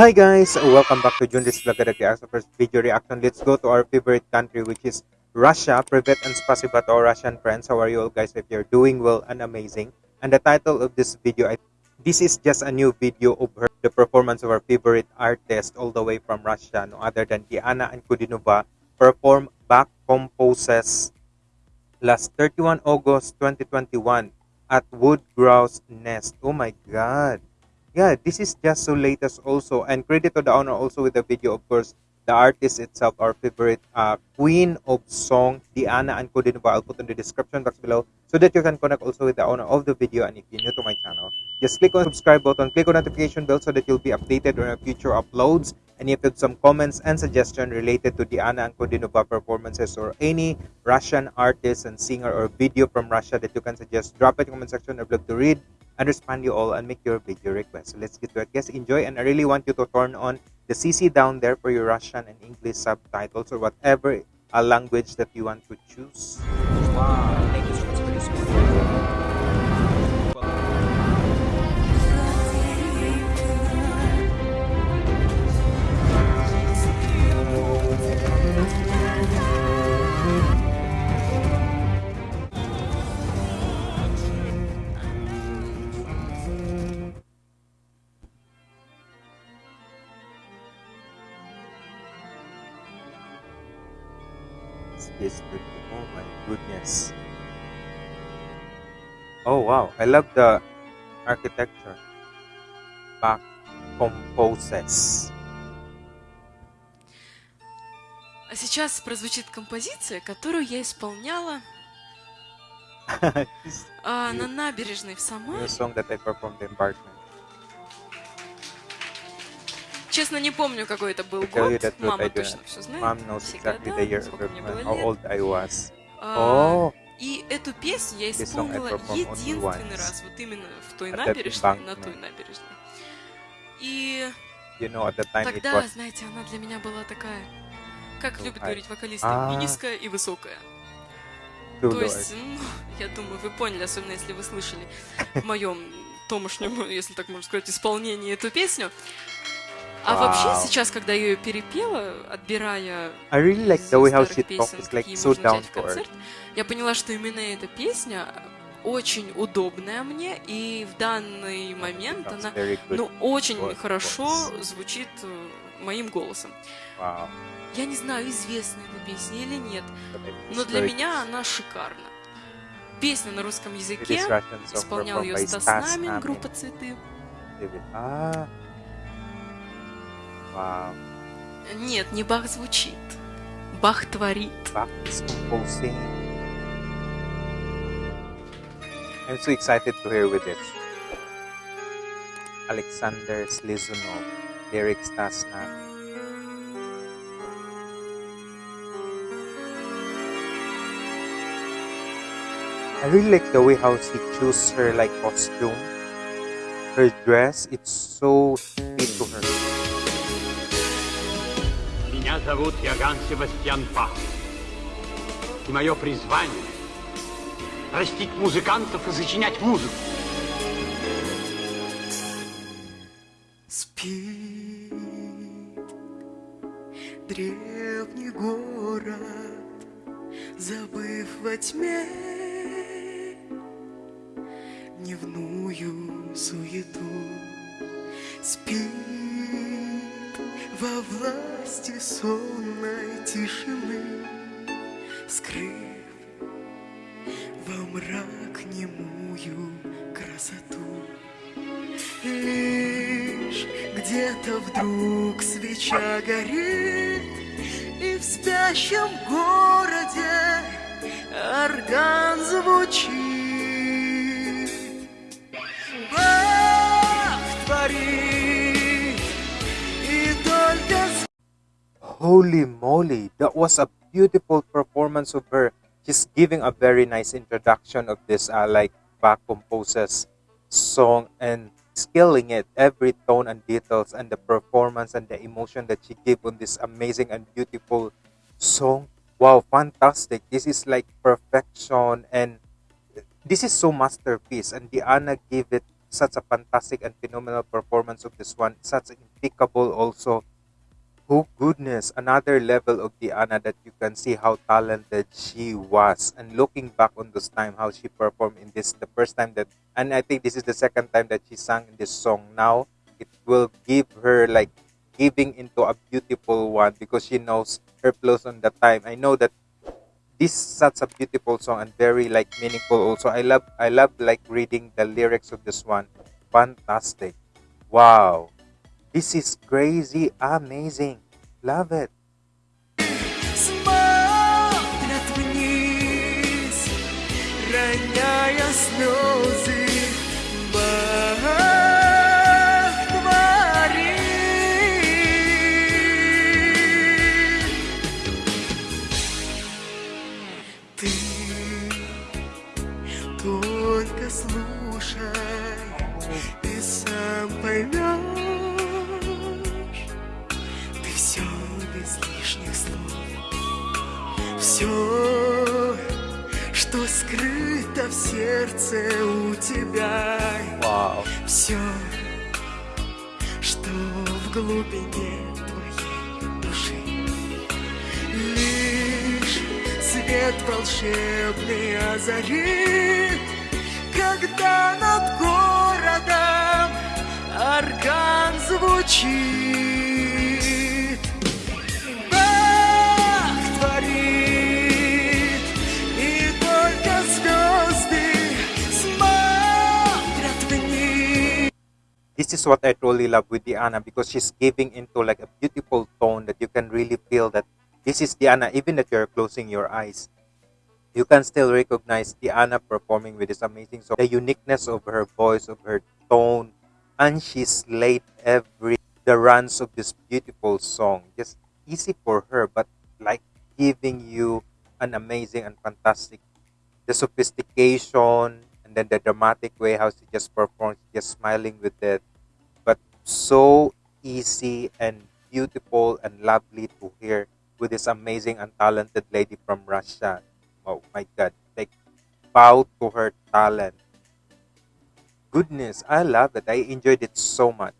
Hi guys, welcome back to Junris Vlog at the first video reaction. Let's go to our favorite country which is Russia. Privet and spasiba to our Russian friends. How are you all guys? If you're doing well and amazing. And the title of this video, I, this is just a new video of her, the performance of our favorite artist all the way from Russia, no other than Diana Ankudinova, perform Bach composes last 31 August 2021 at Wood Grouse Nest. Oh my god yeah this is just so latest also and credit to the owner also with the video of course the artist itself our favorite uh, queen of song diana Ankudinova. i'll put in the description box below so that you can connect also with the owner of the video and if you're new to my channel just click on subscribe button click on notification bell so that you'll be updated on our future uploads and if you have some comments and suggestion related to Diana Ankudinova performances or any Russian artist and singer or video from Russia that you can suggest, drop it in the comment section. I'd love to read and respond you all and make your video request. So let's get to it. Guys, enjoy and I really want you to turn on the CC down there for your Russian and English subtitles or whatever a language that you want to choose. Wow. Is Oh my goodness. Oh wow, I love the architecture. Back composes. А сейчас прозвучит композиция, которую я исполняла а, на набережной в Самаре. Честно, не помню, какой это был год. Мама точно все знает. Mom knows exactly the year how old I was. Oh. И эту песню я исполнила единственный раз, вот именно в той набережной, на той набережной. И you know, at the time тогда, знаете, она для меня была такая, как любят говорить вокалисты, и низкая, и высокая. То есть, ну, я думаю, вы поняли, особенно если вы слышали в моем томошнем, если так можно сказать, исполнении эту песню. А wow. вообще сейчас, когда я ее перепела, отбирая I really like the way how she talks, it's like so down to earth. Я поняла, что именно эта песня очень удобная мне, и в данный момент That's она ну, очень voice. хорошо звучит э, моим голосом. Wow. Я не знаю, известна эта песня или нет, но для меня она шикарна. Песня на русском языке, исполнял ее Стас Намин, группа «Цветы». Ah. Wow. Нет, не Бах звучит. Бах творит. Bach is composing. I'm so excited to hear with this. Alexander Slizunov, lyrics Tasna. I really like the way how she chooses her like costume. Her dress, it's so fit to her. Меня зовут Яган Себастьян Бах. И мое призвание – растить музыкантов и сочинять музыку. Спит древний город, забыв во тьме дневную суету. Спит во власти сонной тишины, Скрыв во мрак немую красоту. Лишь где-то вдруг свеча горит, И в спящем городе орган звучит. Holy moly, that was a beautiful performance of her. She's giving a very nice introduction of this uh, like Bach composes song and skilling it every tone and details and the performance and the emotion that she gave on this amazing and beautiful song. Wow, fantastic. This is like perfection and this is so masterpiece and Diana gave it such a fantastic and phenomenal performance of this one. Such impeccable also. Oh goodness, another level of Diana that you can see how talented she was. And looking back on this time, how she performed in this, the first time that, and I think this is the second time that she sang in this song. Now, it will give her like giving into a beautiful one because she knows her place on that time. I know that this such a beautiful song and very like meaningful also. I love I love like reading the lyrics of this one. Fantastic. Wow. This is crazy, amazing. Love it. Smile, Все, что скрыто в сердце у тебя. Wow. Все, что в глубине твоей души Лишь свет волшебный озарит Когда над городом орган звучит This is what I truly love with Diana because she's giving into like a beautiful tone that you can really feel that this is Diana even that you're closing your eyes. You can still recognize Diana performing with this amazing song. The uniqueness of her voice, of her tone, and she slayed every the runs of this beautiful song. Just easy for her, but like giving you an amazing and fantastic the sophistication and then the dramatic way how she just performs, just smiling with it, so easy and beautiful and lovely to hear with this amazing and talented lady from Russia. Oh my God, like bow to her talent. Goodness, I love it. I enjoyed it so much.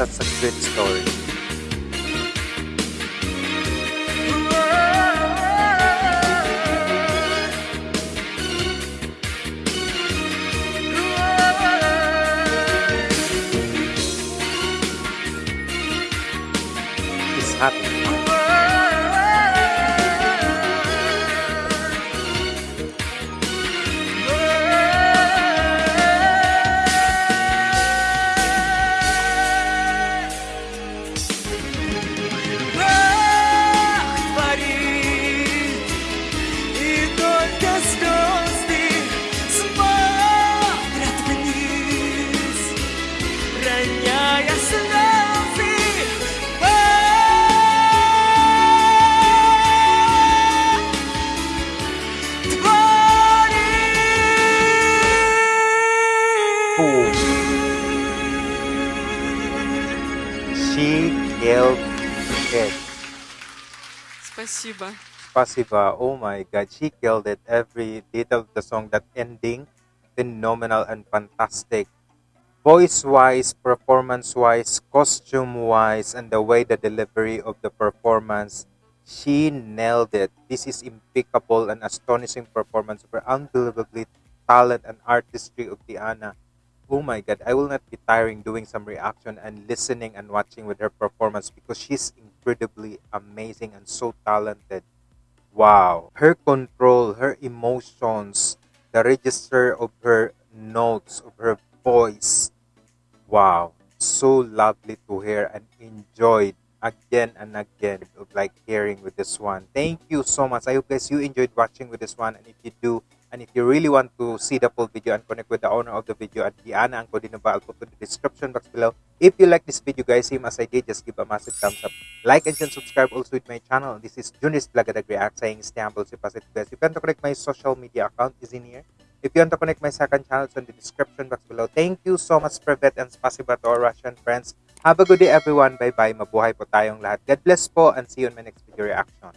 that's a great story. He's happy. it. Спасибо. Spasiba. Oh my god, she killed it. Every detail of the song, that ending, phenomenal and fantastic. Voice wise, performance wise, costume wise, and the way the delivery of the performance, she nailed it. This is impeccable and astonishing performance of her unbelievably talent and artistry of Diana. Oh my god, I will not be tiring doing some reaction and listening and watching with her performance because she's incredibly amazing and so talented. Wow. Her control, her emotions, the register of her notes, of her voice. Wow. So lovely to hear and enjoyed again and again of like hearing with this one. Thank you so much. I hope guys you enjoyed watching with this one. And if you do, and if you really want to see the full video and connect with the owner of the video at Diana Ankudinova, I'll put in the description box below. If you like this video guys, same as I did, just give a massive thumbs up. Like and subscribe also with my channel. This is Junis Blagadag React saying stay humble, stay positive guys. You can to connect my social media account is in here. If you want to connect my second channel, it's in the description box below. Thank you so much, Privet and spasiba to our Russian friends. Have a good day, everyone. Bye-bye. Mabuhay po tayong lahat. God bless po and see you in my next video reaction.